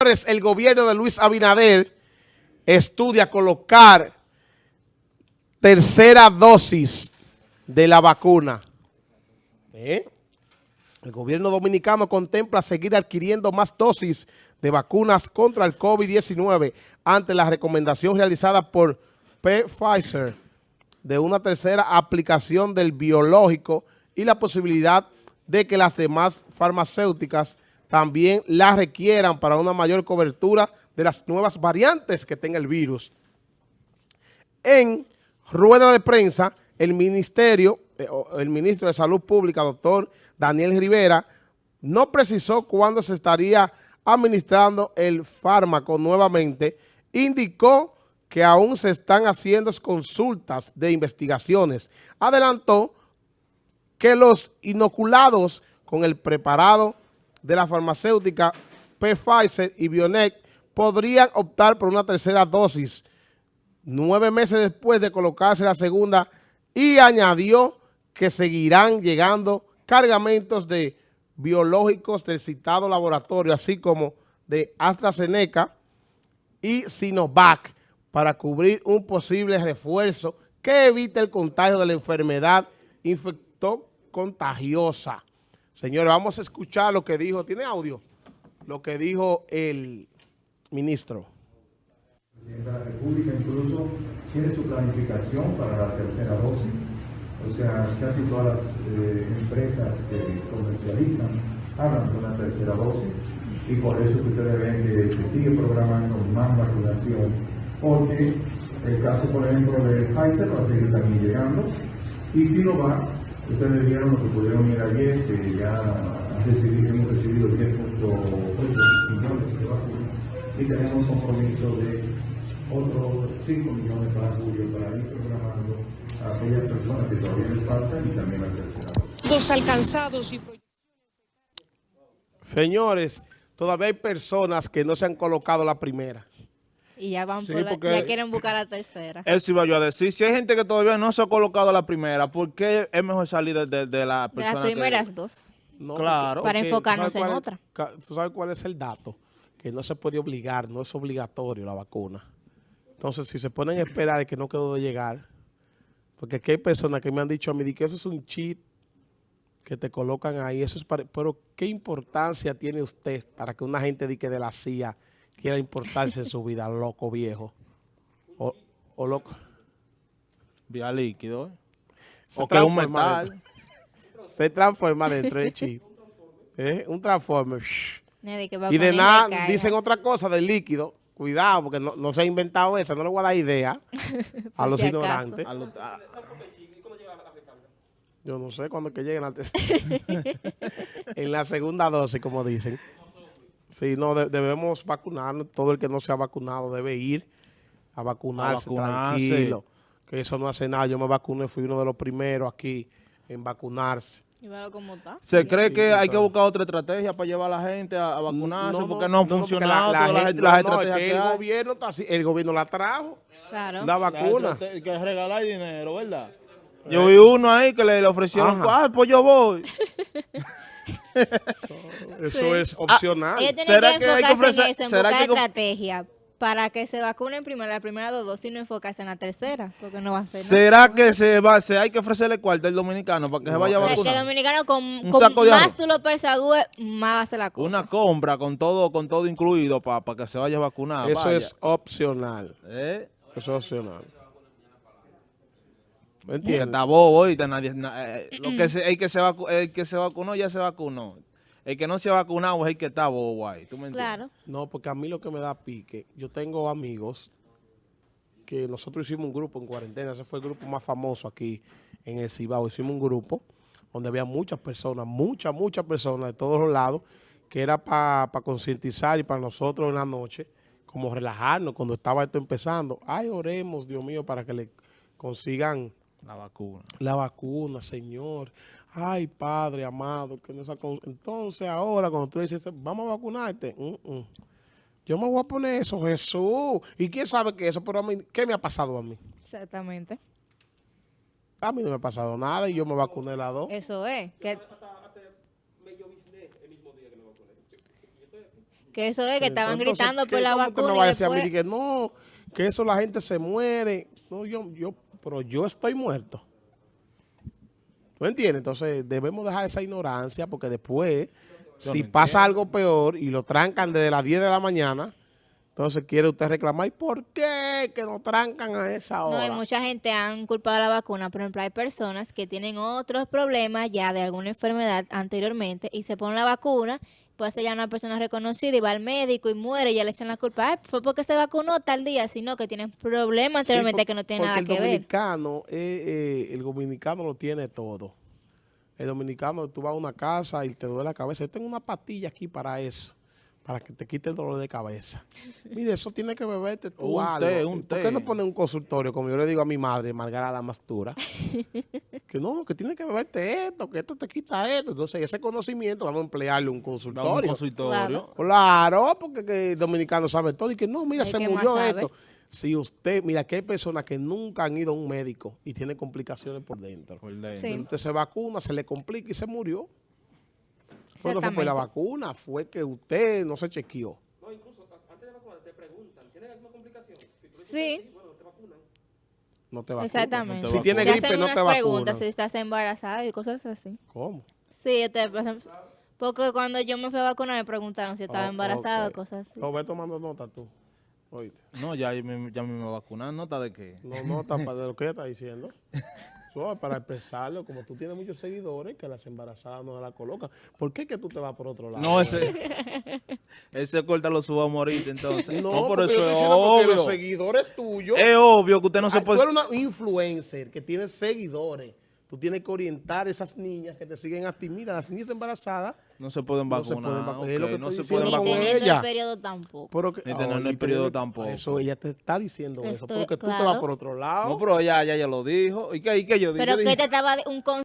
El gobierno de Luis Abinader estudia colocar tercera dosis de la vacuna. ¿Eh? El gobierno dominicano contempla seguir adquiriendo más dosis de vacunas contra el COVID-19 ante la recomendación realizada por Pfizer de una tercera aplicación del biológico y la posibilidad de que las demás farmacéuticas también la requieran para una mayor cobertura de las nuevas variantes que tenga el virus. En rueda de prensa, el ministerio, eh, el ministro de Salud Pública, doctor Daniel Rivera, no precisó cuándo se estaría administrando el fármaco nuevamente, indicó que aún se están haciendo consultas de investigaciones. Adelantó que los inoculados con el preparado de la farmacéutica Pfizer y Bionet podrían optar por una tercera dosis nueve meses después de colocarse la segunda y añadió que seguirán llegando cargamentos de biológicos del citado laboratorio, así como de AstraZeneca y Sinovac para cubrir un posible refuerzo que evite el contagio de la enfermedad infectó contagiosa. Señores, vamos a escuchar lo que dijo, ¿tiene audio? Lo que dijo el ministro. Presidente de la República incluso tiene su planificación para la tercera dosis. O sea, casi todas las eh, empresas que comercializan hablan de una tercera dosis y por eso que ustedes ven que se sigue programando más vacunación porque el caso, por ejemplo, de Pfizer va a seguir también llegando y si no va, Ustedes vieron lo que pudieron ir ayer, que ya hemos recibido 10.8 millones de vacunas y tenemos un compromiso de otros 5 millones para julio para ir programando a aquellas personas que todavía les faltan y también a tercera. Los alcanzados y Señores, todavía hay personas que no se han colocado la primera. Y ya van por la, ya quieren buscar la tercera. Eso iba yo a decir. Si hay gente que todavía no se ha colocado la primera, ¿por qué es mejor salir de, de, la persona De las primeras dos. claro. Para enfocarnos en otra. ¿Tú sabes cuál es el dato? Que no se puede obligar, no es obligatorio la vacuna. Entonces, si se ponen a esperar de que no quedó de llegar, porque aquí hay personas que me han dicho a mí que eso es un cheat que te colocan ahí, eso es pero ¿qué importancia tiene usted para que una gente diga de la CIA quiera importarse en su vida, loco viejo. O, o loco. Vía líquido. ¿eh? o que un metal. se transforma dentro del chip. ¿Eh? Un transformer. Y de nada dicen otra cosa del líquido. Cuidado, porque no, se ha inventado eso. No le voy a dar idea a los ignorantes. yo no sé cuándo que lleguen al En la segunda dosis, como dicen. Sí, no, debemos vacunarnos. Todo el que no se ha vacunado debe ir a vacunarse, tranquilo. Que eso no hace nada. Yo me vacuné, fui uno de los primeros aquí en vacunarse. ¿Y cómo está? ¿Se cree que hay que buscar otra estrategia para llevar a la gente a, vacunarse? porque no, ha funcionado la, la, el gobierno está así, el gobierno la trajo. Claro. La vacuna. que regalar dinero, ¿verdad? Yo vi uno ahí que le, ofrecieron, ah, pues yo voy. Eso es opcional. Ah, ¿Será que, hay que ofrecer, en eso, ¿será que estrategia para que se vacunen primero la primera dos dosis y no enfocarse en la tercera, porque no va a ser. ¿Será que se va, se hay que ofrecerle cuarto al dominicano para que se vaya a vacunar? El dominicano con, con más tú lo persadúes, más va a ser la cosa. Una compra con todo con todo incluido para que se vaya a vacunar. Eso es opcional. ¿Eh? Eso es opcional. ¿Me entiendes? Está bobo nadie, eh, lo que se, el, que se el que se vacunó ya se vacunó. El que no se ha vacunado es el que está bobo ahí. ¿Tú me entiendes? Claro. No, porque a mí lo que me da pique, yo tengo amigos que nosotros hicimos un grupo en cuarentena, ese fue el grupo más famoso aquí en el Cibao. Hicimos un grupo donde había muchas personas, muchas, muchas personas de todos los lados, que era para concientizar y para nosotros en la noche, como relajarnos cuando estaba esto empezando. Ay, oremos, Dios mío, para que le consigan la vacuna. La vacuna, Señor. Ay, Padre amado. que Entonces ahora cuando tú dices, vamos a vacunarte. Yo me voy a poner eso, Jesús. ¿Y quién sabe qué eso? Pero a mí, ¿qué me ha pasado a mí? Exactamente. A mí no me ha pasado nada y yo me vacuné la dos. Eso es. Que Que eso es, que estaban Entonces, gritando ¿qué- por la vacuna y a mí después... que no, que eso la gente se muere. No, yo, yo, pero yo estoy muerto. ¿Tú entiendes? Entonces debemos dejar esa ignorancia porque después, si pasa algo peor y lo trancan desde las 10 de la mañana, entonces quiere usted reclamar, ¿y por qué que nos trancan a esa No, y hora? mucha gente han culpado a la vacuna. Por ejemplo, hay personas que tienen otros problemas ya de alguna enfermedad anteriormente y se ponen la vacuna, puede ser ya una persona reconocida y va al médico y muere y ya le echan la culpa. Ay, fue porque se vacunó tal día, sino que tienen problemas Sí, anteriormente por- que no porque nada que ver. dominicano, eh, eh, el dominicano lo tiene todo. El dominicano, tú vas a una casa y te duele la cabeza. Yo tengo una pastilla aquí para eso, para que te quite el dolor de cabeza. Mire, eso tiene que beberte tú Un algo. té, un ¿Por té. qué no ponen un consultorio, como yo le digo a mi madre, Margarita la Mastura? que no, que tiene que beberte esto, que esto te quita esto. Entonces, ese conocimiento vamos a emplearle un a un consultorio. consultorio. Claro, porque que el dominicano sabe todo y que no, mira, se murió esto. Si usted, mira que hay personas que nunca han ido a un médico y tienen complicaciones por dentro. Por dentro. Sí. Usted se vacuna, se le complica y se murió. Fue no fue por la Exactamente. vacuna, fue que usted no se chequeó. Sí, No te vacunas. exactamente. No te Si tiene gripe, hacen no unas te vacunan. preguntas si estás embarazada y cosas así. ¿Cómo? Sí, te pasan- porque cuando yo me fui a vacunar me preguntaron si estaba Oh, embarazada cosas así. No, ve tomando nota tú. Oíste. No, ya, me- ya me iba a vacunar. ¿Nota de qué? No nota para de lo que ella está diciendo. Eso para expresarlo, como tú tienes muchos seguidores, que las embarazadas no la colocan. ¿Por qué que tú te vas por otro lado? No, ese, ese corta lo suba a morir entonces. No, por eso es porque los obvio. seguidores tuyos Es obvio que usted no se Ah, Tú puede... eres una influencer que tiene seguidores. Tú tienes que orientar a esas niñas que te siguen a ti. Mira, las niñas embarazadas. No se pueden No se vacunar. pueden vacunar. Es lo que no se pueden Ni vacunar. teniendo ella. el periodo tampoco. Pero que, Ni teniendo Ay, el periodo ella- tampoco. Eso ella te está diciendo eso. Estoy- Porque tú te claro. vas por otro lado. No, pero ya, ya, ya lo dijo. ¿Y qué, y qué yo dije? Pero Yo que dije- te estaba de- un con